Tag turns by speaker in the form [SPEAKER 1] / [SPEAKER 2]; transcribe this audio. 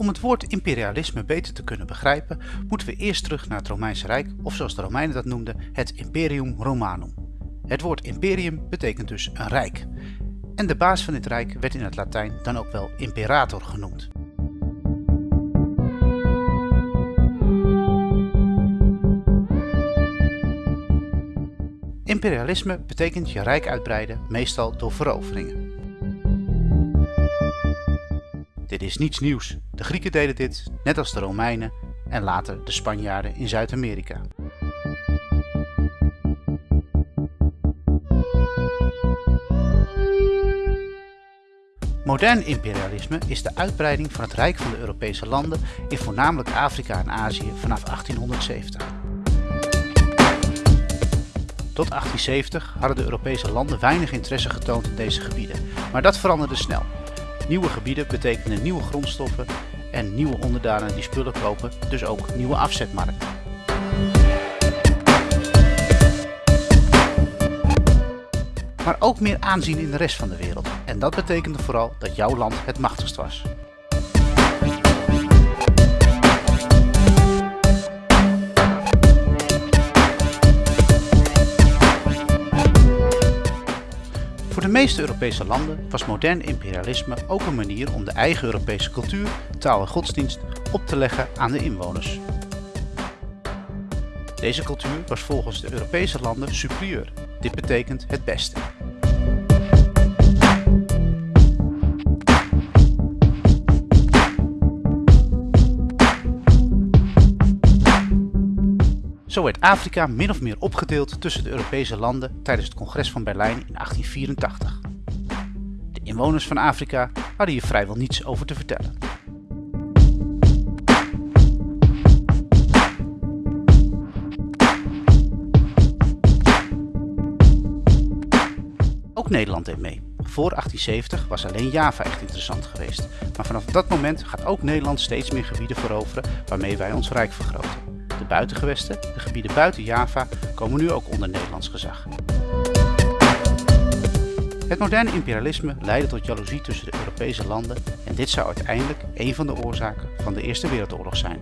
[SPEAKER 1] Om het woord imperialisme beter te kunnen begrijpen, moeten we eerst terug naar het Romeinse Rijk, of zoals de Romeinen dat noemden, het Imperium Romanum. Het woord imperium betekent dus een rijk. En de baas van dit rijk werd in het Latijn dan ook wel imperator genoemd. Imperialisme betekent je rijk uitbreiden, meestal door veroveringen. Dit is niets nieuws. De Grieken deden dit, net als de Romeinen en later de Spanjaarden in Zuid-Amerika. Modern imperialisme is de uitbreiding van het Rijk van de Europese landen in voornamelijk Afrika en Azië vanaf 1870. Tot 1870 hadden de Europese landen weinig interesse getoond in deze gebieden, maar dat veranderde snel. Nieuwe gebieden betekenen nieuwe grondstoffen en nieuwe onderdanen die spullen kopen, dus ook nieuwe afzetmarkten. Maar ook meer aanzien in de rest van de wereld. En dat betekende vooral dat jouw land het machtigst was. Voor de meeste Europese landen was modern imperialisme ook een manier om de eigen Europese cultuur, taal en godsdienst op te leggen aan de inwoners. Deze cultuur was volgens de Europese landen superieur. Dit betekent het beste. Zo werd Afrika min of meer opgedeeld tussen de Europese landen tijdens het congres van Berlijn in 1884. De inwoners van Afrika hadden hier vrijwel niets over te vertellen. Ook Nederland deed mee. Voor 1870 was alleen Java echt interessant geweest. Maar vanaf dat moment gaat ook Nederland steeds meer gebieden veroveren waarmee wij ons rijk vergroten. Buitengewesten, de gebieden buiten Java, komen nu ook onder Nederlands gezag. Het moderne imperialisme leidde tot jaloezie tussen de Europese landen en dit zou uiteindelijk een van de oorzaken van de Eerste Wereldoorlog zijn.